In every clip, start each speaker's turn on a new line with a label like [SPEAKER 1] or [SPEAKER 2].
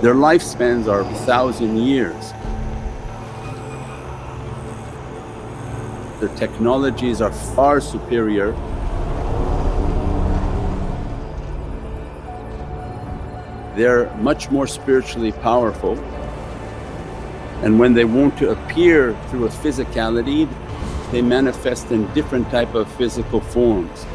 [SPEAKER 1] Their lifespans are a thousand years. Their technologies are far superior. They're much more spiritually powerful and when they want to appear through a physicality they manifest in different type of physical forms.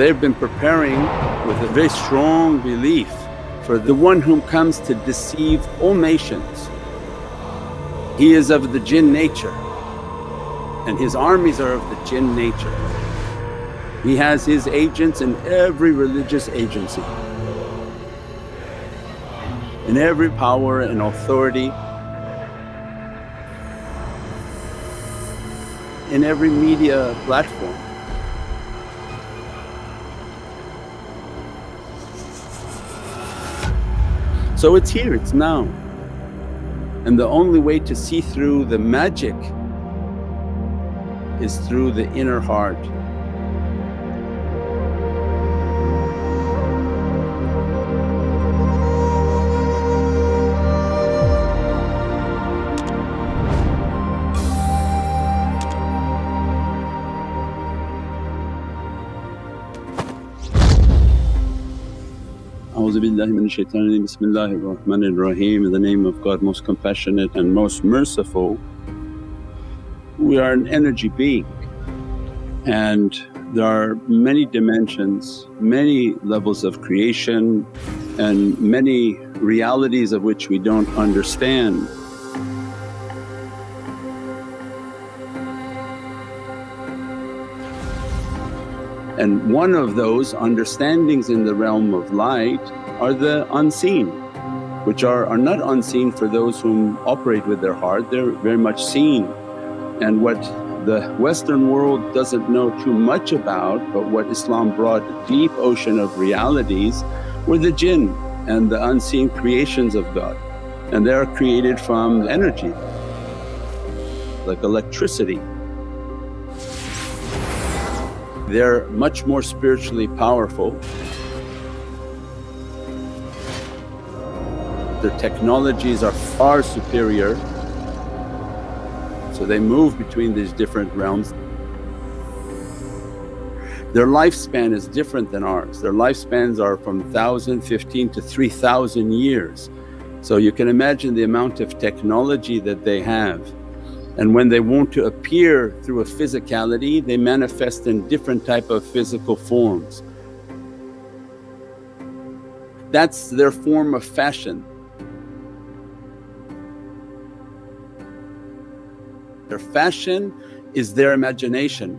[SPEAKER 1] They've been preparing with a very strong belief for the one whom comes to deceive all nations. He is of the jinn nature and his armies are of the jinn nature. He has his agents in every religious agency, in every power and authority in every media platform. So it's here, it's now. And the only way to see through the magic is through the inner heart. In the name of God most compassionate and most merciful. We are an energy being and there are many dimensions, many levels of creation and many realities of which we don't understand. And one of those understandings in the realm of light are the unseen which are, are not unseen for those whom operate with their heart, they're very much seen. And what the Western world doesn't know too much about but what Islam brought deep ocean of realities were the jinn and the unseen creations of God and they are created from energy like electricity. They're much more spiritually powerful. Their technologies are far superior so they move between these different realms. Their lifespan is different than ours, their lifespans are from 1000, 15 to 3000 years. So you can imagine the amount of technology that they have. And when they want to appear through a physicality they manifest in different type of physical forms. That's their form of fashion. Their fashion is their imagination.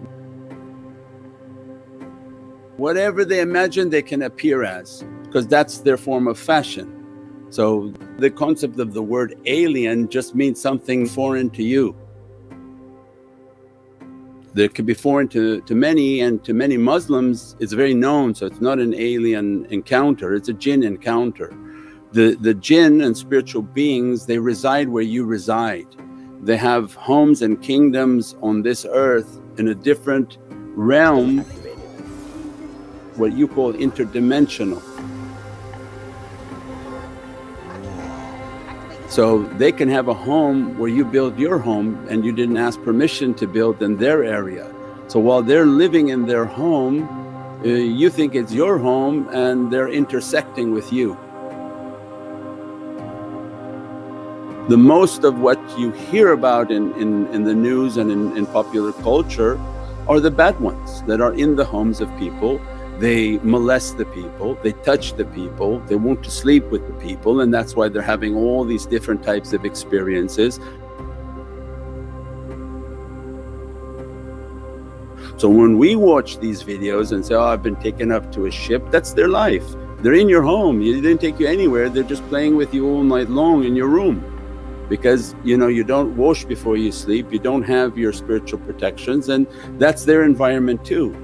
[SPEAKER 1] Whatever they imagine they can appear as because that's their form of fashion. So the concept of the word alien just means something foreign to you that could be foreign to, to many and to many Muslims it's very known so it's not an alien encounter, it's a jinn encounter. The, the jinn and spiritual beings they reside where you reside. They have homes and kingdoms on this earth in a different realm what you call interdimensional. So they can have a home where you build your home and you didn't ask permission to build in their area. So while they're living in their home uh, you think it's your home and they're intersecting with you. The most of what you hear about in, in, in the news and in, in popular culture are the bad ones that are in the homes of people they molest the people, they touch the people, they want to sleep with the people and that's why they're having all these different types of experiences. So when we watch these videos and say, oh I've been taken up to a ship, that's their life. They're in your home, they didn't take you anywhere, they're just playing with you all night long in your room because you know you don't wash before you sleep, you don't have your spiritual protections and that's their environment too.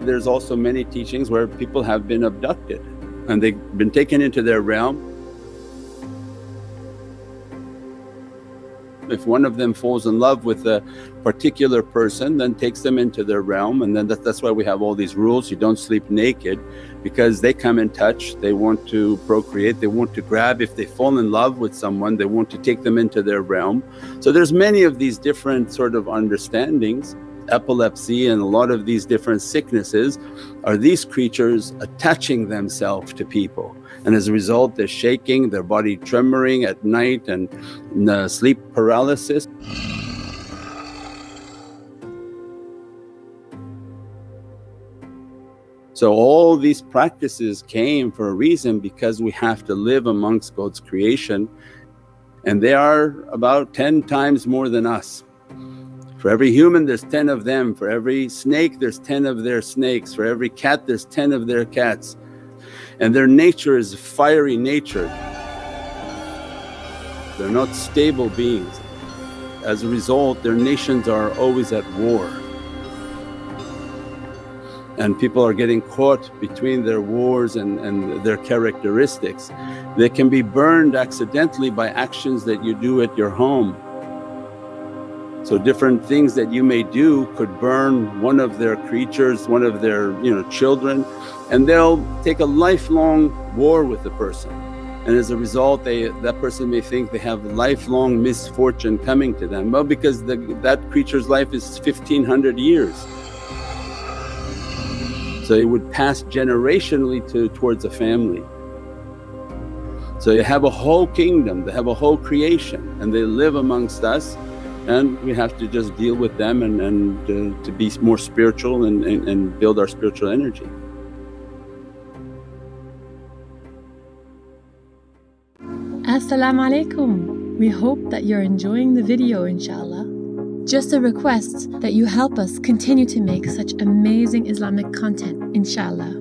[SPEAKER 1] There's also many teachings where people have been abducted and they've been taken into their realm. If one of them falls in love with a particular person then takes them into their realm and then that, that's why we have all these rules. You don't sleep naked because they come in touch they want to procreate they want to grab. If they fall in love with someone they want to take them into their realm. So there's many of these different sort of understandings epilepsy and a lot of these different sicknesses are these creatures attaching themselves to people and as a result they're shaking, their body tremoring at night and uh, sleep paralysis. So all these practices came for a reason because we have to live amongst God's creation and they are about 10 times more than us. For every human there's 10 of them, for every snake there's 10 of their snakes, for every cat there's 10 of their cats and their nature is fiery nature. They're not stable beings. As a result their nations are always at war and people are getting caught between their wars and, and their characteristics. They can be burned accidentally by actions that you do at your home. So different things that you may do could burn one of their creatures, one of their you know children and they'll take a lifelong war with the person. And as a result they that person may think they have lifelong misfortune coming to them. Well because the, that creature's life is 1500 years. So it would pass generationally to towards a family. So you have a whole kingdom they have a whole creation and they live amongst us and we have to just deal with them and, and uh, to be more spiritual and, and, and build our spiritual energy
[SPEAKER 2] Assalamu alaikum. We hope that you're enjoying the video inshallah. Just a request that you help us continue to make such amazing Islamic content inshallah.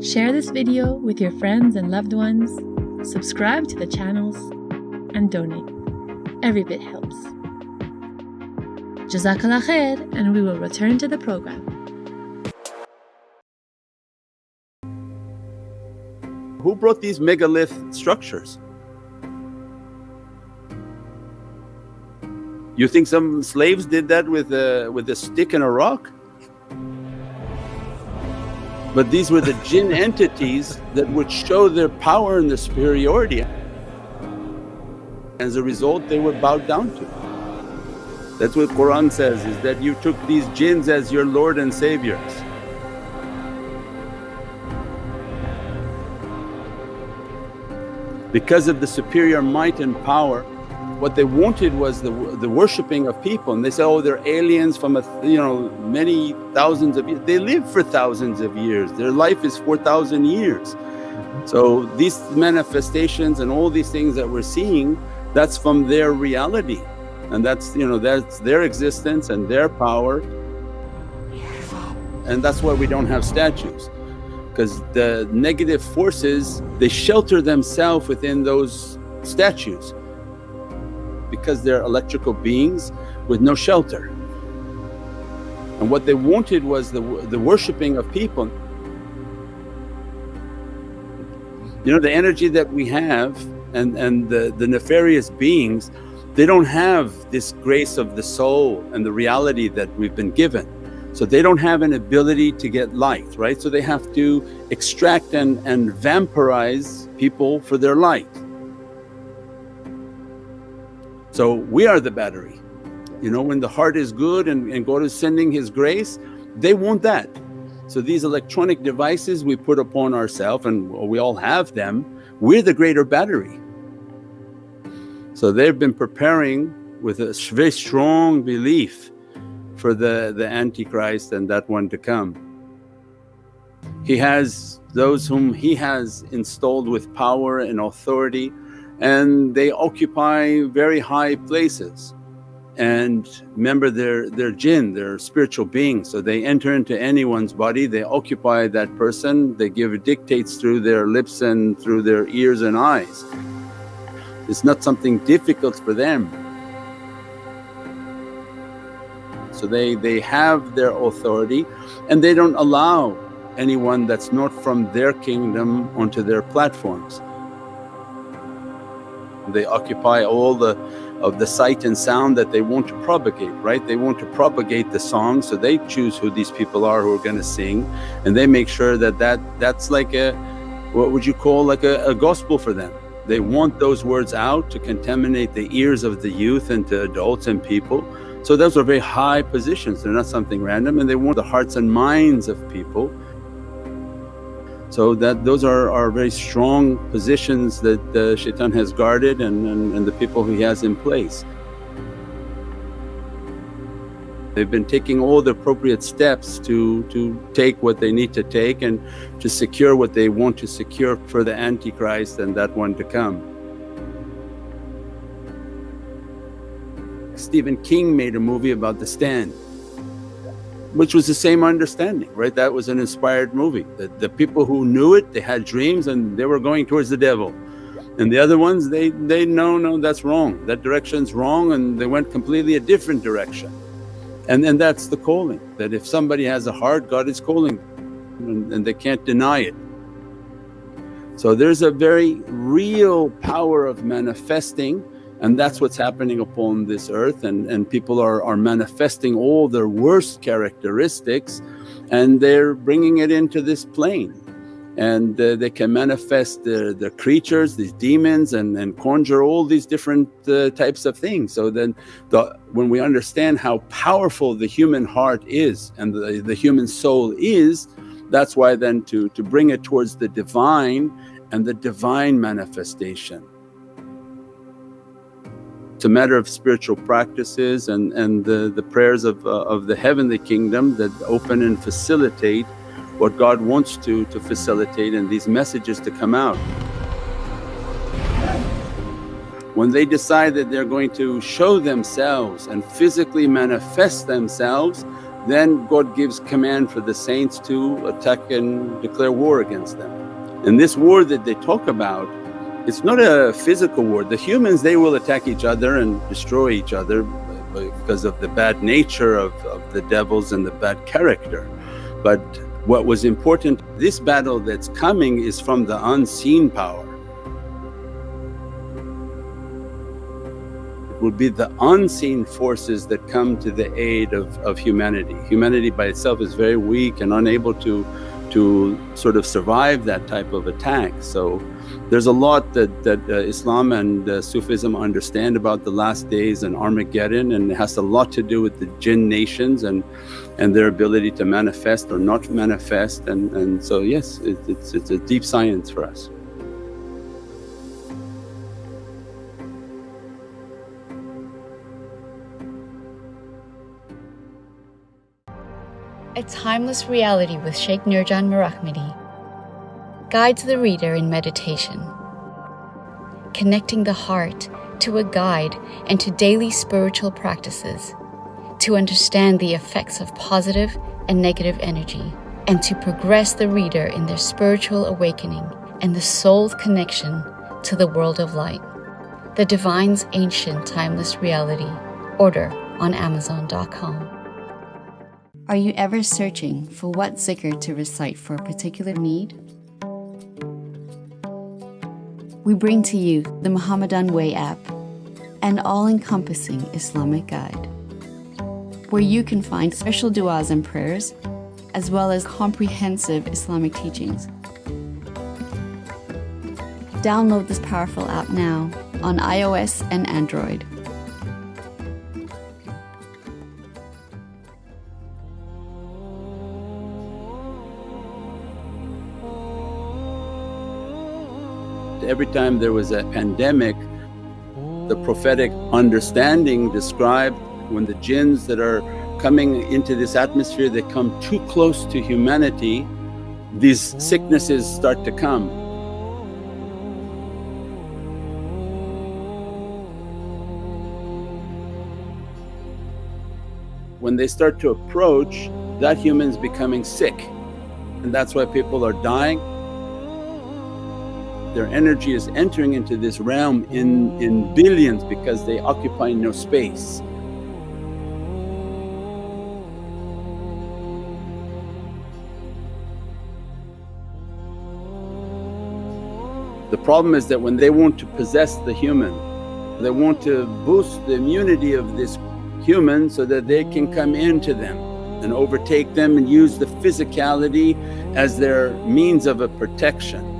[SPEAKER 2] Share this video with your friends and loved ones, subscribe to the channels and donate. Every bit helps. Jazakallah khair and we will return to the program.
[SPEAKER 1] Who brought these megalith structures? You think some slaves did that with a, with a stick and a rock? But these were the jinn entities that would show their power and their superiority. As a result they were bowed down to. That's what Qur'an says is that you took these jinns as your Lord and Saviors. Because of the superior might and power what they wanted was the, the worshipping of people and they said, oh they're aliens from a you know many thousands of years. They live for thousands of years, their life is 4,000 years. So these manifestations and all these things that we're seeing that's from their reality and that's you know that's their existence and their power and that's why we don't have statues because the negative forces they shelter themselves within those statues because they're electrical beings with no shelter. And what they wanted was the, the worshipping of people. You know the energy that we have and, and the, the nefarious beings they don't have this grace of the soul and the reality that we've been given. So they don't have an ability to get light, right? So they have to extract and, and vampirize people for their light. So we are the battery. You know when the heart is good and, and God is sending His grace, they want that. So these electronic devices we put upon ourselves and we all have them, we're the greater battery. So they've been preparing with a very strong belief for the, the Antichrist and that one to come. He has those whom He has installed with power and authority and they occupy very high places and remember they're, they're jinn, they're spiritual beings so they enter into anyone's body, they occupy that person, they give dictates through their lips and through their ears and eyes. It's not something difficult for them. So they, they have their authority and they don't allow anyone that's not from their kingdom onto their platforms. They occupy all the of the sight and sound that they want to propagate, right? They want to propagate the song so they choose who these people are who are going to sing and they make sure that, that that's like a what would you call like a, a gospel for them. They want those words out to contaminate the ears of the youth and to adults and people. So those are very high positions, they're not something random and they want the hearts and minds of people so that those are, are very strong positions that the shaitan has guarded and, and, and the people he has in place. They've been taking all the appropriate steps to, to take what they need to take and to secure what they want to secure for the Antichrist and that one to come. Stephen King made a movie about the stand which was the same understanding, right? That was an inspired movie. The, the people who knew it, they had dreams and they were going towards the devil. And the other ones, they, they no, no, that's wrong. That direction's wrong and they went completely a different direction. And, and that's the calling, that if somebody has a heart, God is calling and, and they can't deny it. So there's a very real power of manifesting and that's what's happening upon this earth and, and people are, are manifesting all their worst characteristics and they're bringing it into this plane and uh, they can manifest the, creatures, these demons and, and conjure all these different uh, types of things. So then the, when we understand how powerful the human heart is and the, the human soul is, that's why then to, to bring it towards the Divine and the Divine manifestation. It's a matter of spiritual practices and, and the, the prayers of, uh, of the heavenly kingdom that open and facilitate what God wants to, to facilitate and these messages to come out. When they decide that they're going to show themselves and physically manifest themselves, then God gives command for the saints to attack and declare war against them. And this war that they talk about it's not a physical war. The humans they will attack each other and destroy each other because of the bad nature of, of the devils and the bad character. But what was important, this battle that's coming is from the unseen power. It will be the unseen forces that come to the aid of, of humanity. Humanity by itself is very weak and unable to, to sort of survive that type of attack. So there's a lot that, that uh, Islam and uh, Sufism understand about the last days and Armageddon and it has a lot to do with the jinn nations and, and their ability to manifest or not manifest and, and so yes it, it's, it's a deep science for us.
[SPEAKER 3] A Timeless Reality with Sheikh Nurjan Mirahmadi guides the reader in meditation, connecting the heart to a guide and to daily spiritual practices to understand the effects of positive and negative energy and to progress the reader in their spiritual awakening and the soul's connection to the world of light. The Divine's Ancient Timeless Reality. Order on Amazon.com.
[SPEAKER 4] Are you ever searching for what zikr to recite for a particular need? we bring to you the Muhammadan Way app, an all encompassing Islamic guide, where you can find special du'as and prayers, as well as comprehensive Islamic teachings. Download this powerful app now on iOS and Android.
[SPEAKER 1] Every time there was a pandemic, the prophetic understanding described when the jinns that are coming into this atmosphere, they come too close to humanity, these sicknesses start to come. When they start to approach, that human's becoming sick and that's why people are dying their energy is entering into this realm in, in billions because they occupy no space. The problem is that when they want to possess the human They want to boost the immunity of this human so that they can come into them and overtake them and use the physicality as their means of a protection.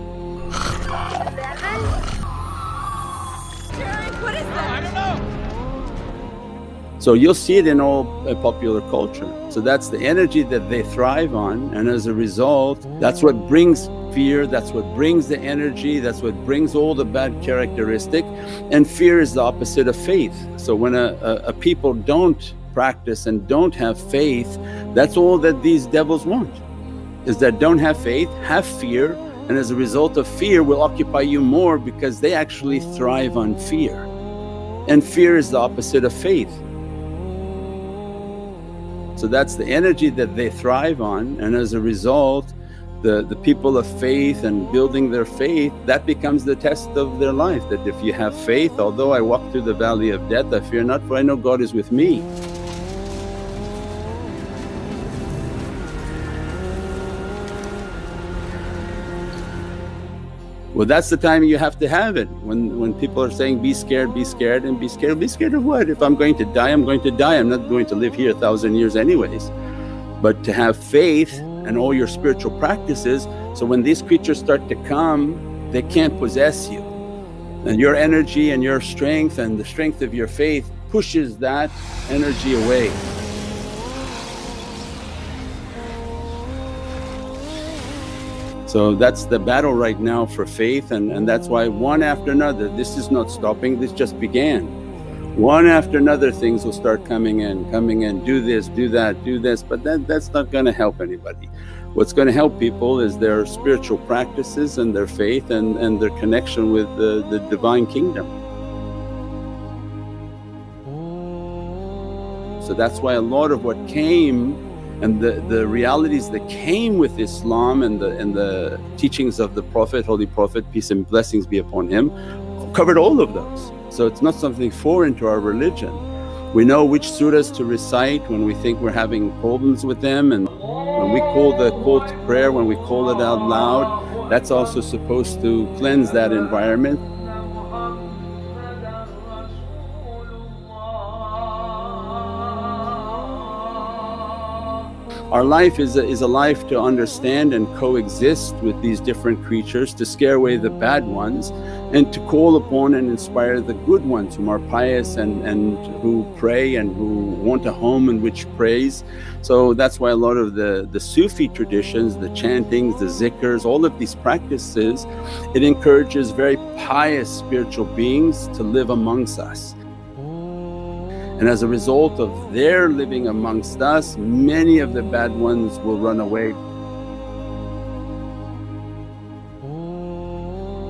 [SPEAKER 1] So you'll see it in all uh, popular culture. So that's the energy that they thrive on and as a result that's what brings fear, that's what brings the energy, that's what brings all the bad characteristic and fear is the opposite of faith. So when a, a, a people don't practice and don't have faith that's all that these devils want is that don't have faith, have fear and as a result of fear will occupy you more because they actually thrive on fear. And fear is the opposite of faith. So that's the energy that they thrive on and as a result the, the people of faith and building their faith that becomes the test of their life that if you have faith, although I walk through the valley of death I fear not for I know God is with me. Well that's the time you have to have it when, when people are saying, be scared, be scared and be scared. Be scared of what? If I'm going to die I'm going to die, I'm not going to live here a thousand years anyways. But to have faith and all your spiritual practices so when these creatures start to come they can't possess you. And your energy and your strength and the strength of your faith pushes that energy away. So that's the battle right now for faith and, and that's why one after another, this is not stopping, this just began. One after another things will start coming in, coming in, do this, do that, do this, but that, that's not going to help anybody. What's going to help people is their spiritual practices and their faith and, and their connection with the, the Divine Kingdom. So that's why a lot of what came and the, the realities that came with Islam and the, and the teachings of the Prophet, Holy Prophet peace and blessings be upon him covered all of those. So it's not something foreign to our religion. We know which surahs to recite when we think we're having problems with them and when we call the call to prayer, when we call it out loud that's also supposed to cleanse that environment Our life is a, is a life to understand and coexist with these different creatures, to scare away the bad ones and to call upon and inspire the good ones whom are pious and, and who pray and who want a home in which praise. So that's why a lot of the, the Sufi traditions, the chantings, the zikrs, all of these practices, it encourages very pious spiritual beings to live amongst us and as a result of their living amongst us, many of the bad ones will run away.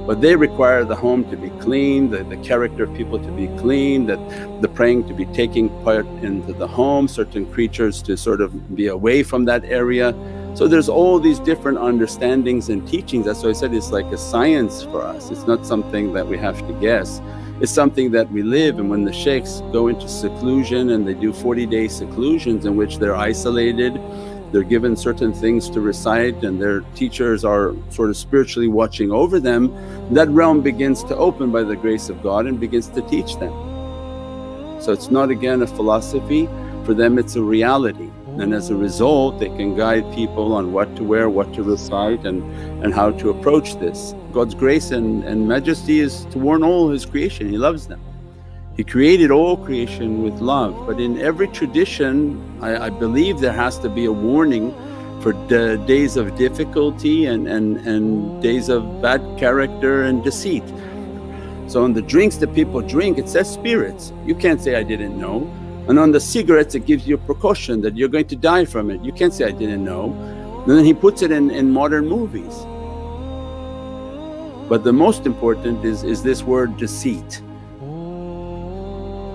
[SPEAKER 1] But they require the home to be clean, the, the character of people to be clean, that the praying to be taking part into the home, certain creatures to sort of be away from that area. So there's all these different understandings and teachings. That's why I said it's like a science for us, it's not something that we have to guess it's something that we live and when the shaykhs go into seclusion and they do 40 day seclusions in which they're isolated they're given certain things to recite and their teachers are sort of spiritually watching over them that realm begins to open by the grace of God and begins to teach them. So it's not again a philosophy. For them it's a reality and as a result they can guide people on what to wear, what to recite and, and how to approach this. God's grace and, and majesty is to warn all His creation, He loves them. He created all creation with love but in every tradition I, I believe there has to be a warning for days of difficulty and, and, and days of bad character and deceit. So on the drinks that people drink it says spirits, you can't say, I didn't know and on the cigarettes it gives you a precaution that you're going to die from it. You can't say, I didn't know. And then he puts it in, in modern movies. But the most important is, is this word deceit.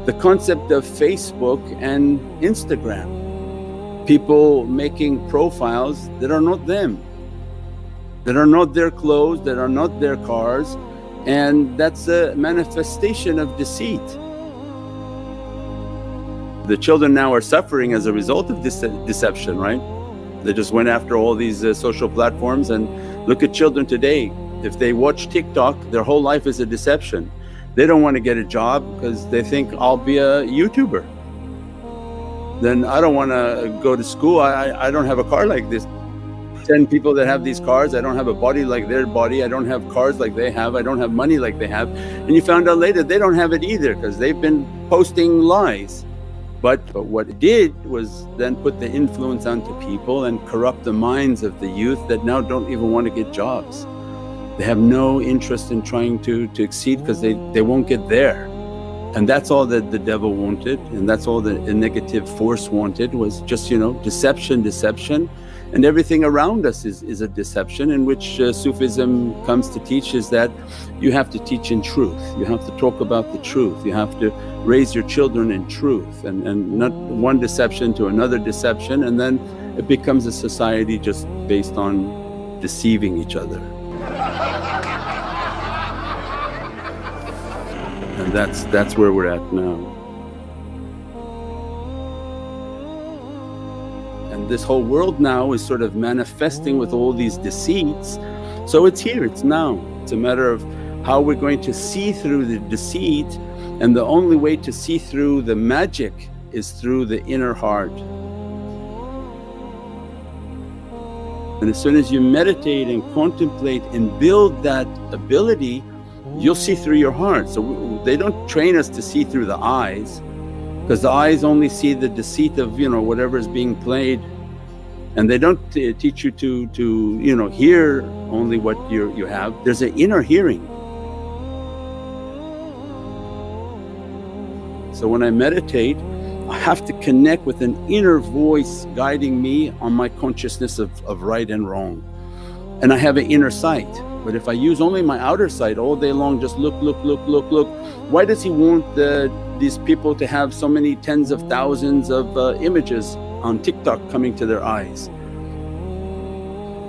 [SPEAKER 1] The concept of Facebook and Instagram, people making profiles that are not them, that are not their clothes, that are not their cars and that's a manifestation of deceit. The children now are suffering as a result of this deception, right? They just went after all these uh, social platforms and look at children today. If they watch TikTok, their whole life is a deception. They don't want to get a job because they think I'll be a YouTuber. Then I don't want to go to school. I, I don't have a car like this. 10 people that have these cars, I don't have a body like their body, I don't have cars like they have, I don't have money like they have. And you found out later they don't have it either because they've been posting lies. But, but what it did was then put the influence onto people and corrupt the minds of the youth that now don't even want to get jobs. They have no interest in trying to, to exceed because they, they won't get there. And that's all that the devil wanted and that's all the negative force wanted was just you know deception, deception and everything around us is, is a deception in which uh, Sufism comes to teach is that you have to teach in truth, you have to talk about the truth, you have to raise your children in truth and, and not one deception to another deception and then it becomes a society just based on deceiving each other. And that's, that's where we're at now. And this whole world now is sort of manifesting with all these deceits. So it's here, it's now. It's a matter of how we're going to see through the deceit and the only way to see through the magic is through the inner heart. And as soon as you meditate and contemplate and build that ability, you'll see through your heart. So they don't train us to see through the eyes, because the eyes only see the deceit of you know whatever is being played and they don't uh, teach you to to you know hear only what you you have there's an inner hearing so when i meditate i have to connect with an inner voice guiding me on my consciousness of, of right and wrong and i have an inner sight but if i use only my outer sight all day long just look look look look look why does he want the these people to have so many tens of thousands of uh, images on TikTok coming to their eyes?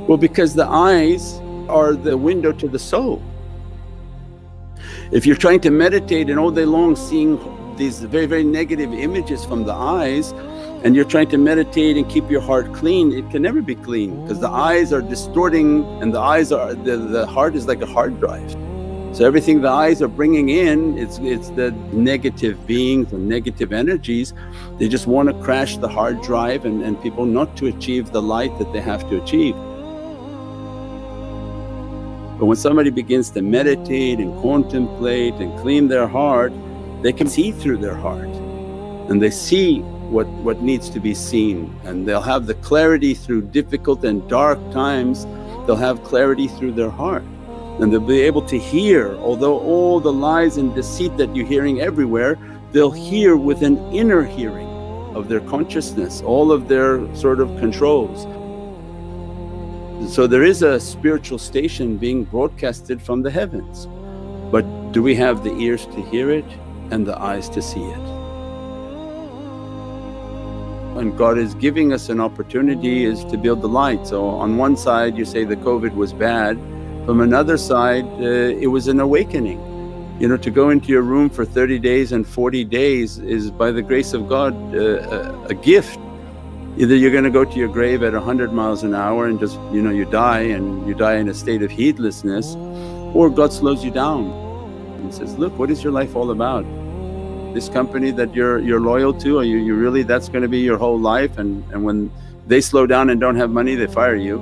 [SPEAKER 1] Well, because the eyes are the window to the soul. If you're trying to meditate and all day long seeing these very, very negative images from the eyes and you're trying to meditate and keep your heart clean, it can never be clean because the eyes are distorting and the eyes are, the, the heart is like a hard drive. So everything the eyes are bringing in, it's, it's the negative beings and negative energies. They just want to crash the hard drive and, and people not to achieve the light that they have to achieve. But when somebody begins to meditate and contemplate and clean their heart, they can see through their heart and they see what, what needs to be seen and they'll have the clarity through difficult and dark times, they'll have clarity through their heart and they'll be able to hear although all the lies and deceit that you're hearing everywhere they'll hear with an inner hearing of their consciousness all of their sort of controls. So there is a spiritual station being broadcasted from the heavens. But do we have the ears to hear it and the eyes to see it and God is giving us an opportunity is to build the light. So on one side you say the COVID was bad from another side, uh, it was an awakening. You know, to go into your room for 30 days and 40 days is by the grace of God uh, a, a gift. Either you're going to go to your grave at 100 miles an hour and just, you know, you die and you die in a state of heedlessness, or God slows you down and says, look, what is your life all about? This company that you're you're loyal to, are you, you really, that's going to be your whole life and, and when they slow down and don't have money, they fire you.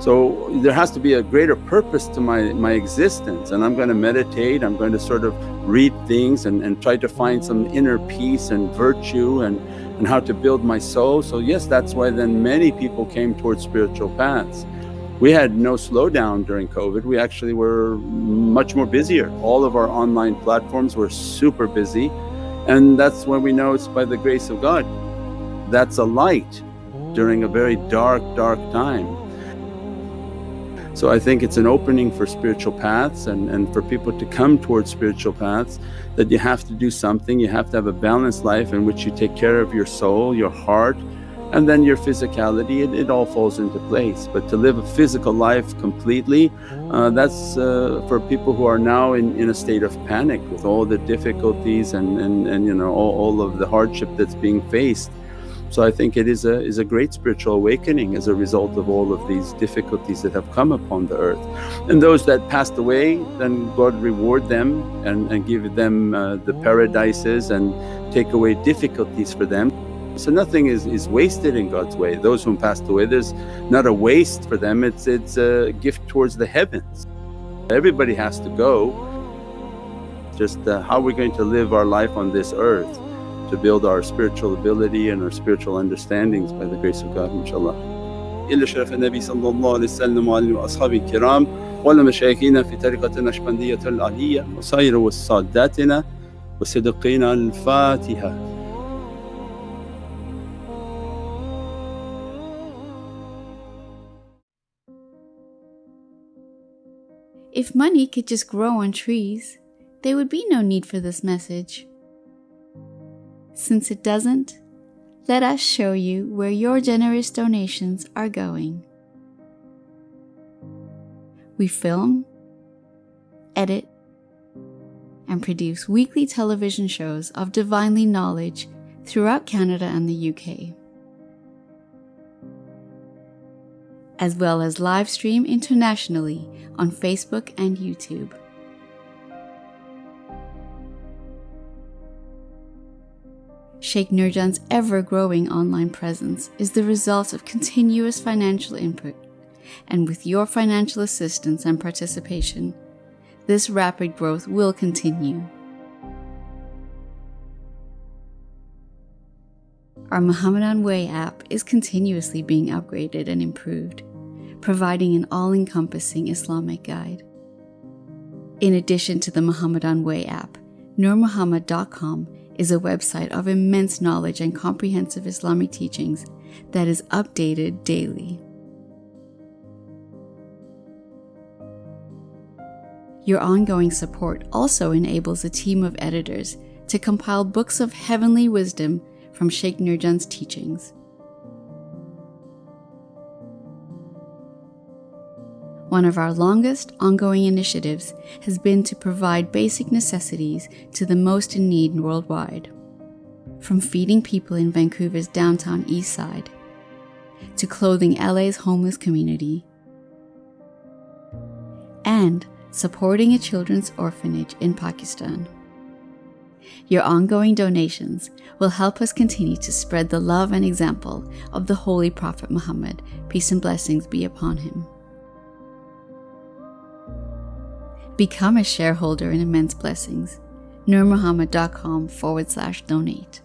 [SPEAKER 1] So there has to be a greater purpose to my, my existence and I'm going to meditate, I'm going to sort of read things and, and try to find some inner peace and virtue and, and how to build my soul. So yes, that's why then many people came towards spiritual paths. We had no slowdown during COVID, we actually were much more busier. All of our online platforms were super busy and that's when we know it's by the grace of God. That's a light during a very dark, dark time. So I think it's an opening for spiritual paths and, and for people to come towards spiritual paths that you have to do something, you have to have a balanced life in which you take care of your soul, your heart and then your physicality, it, it all falls into place. But to live a physical life completely, uh, that's uh, for people who are now in, in a state of panic with all the difficulties and, and, and you know all, all of the hardship that's being faced. So I think it is a, is a great spiritual awakening as a result of all of these difficulties that have come upon the earth. And those that passed away then God reward them and, and give them uh, the paradises and take away difficulties for them. So nothing is, is wasted in God's way. Those who passed away, there's not a waste for them, it's, it's a gift towards the heavens. Everybody has to go. Just uh, how we're going to live our life on this earth to build our spiritual ability and our spiritual understandings by the grace of God inshaAllah. إلى شرف النبي صلى الله عليه وسلم وأصحابه الكرام ولمشايخنا في طريقة النقشبندية العلية وسائر وساداتنا وصدقينا الفاتحة
[SPEAKER 4] If money could just grow on trees, there would be no need for this message. Since it doesn't, let us show you where your generous donations are going. We film, edit, and produce weekly television shows of divinely knowledge throughout Canada and the UK, as well as live stream internationally on Facebook and YouTube. Sheikh Nurjan's ever growing online presence is the result of continuous financial input, and with your financial assistance and participation, this rapid growth will continue. Our Muhammadan Way app is continuously being upgraded and improved, providing an all encompassing Islamic guide. In addition to the Muhammadan Way app, NurMuhammad.com is a website of immense knowledge and comprehensive Islamic teachings that is updated daily. Your ongoing support also enables a team of editors to compile books of heavenly wisdom from Sheikh Nurjan's teachings. One of our longest ongoing initiatives has been to provide basic necessities to the most in need worldwide. From feeding people in Vancouver's downtown east side, to clothing LA's homeless community, and supporting a children's orphanage in Pakistan. Your ongoing donations will help us continue to spread the love and example of the Holy Prophet Muhammad, peace and blessings be upon him. Become a shareholder in Immense Blessings. NurMuhammad.com forward slash donate.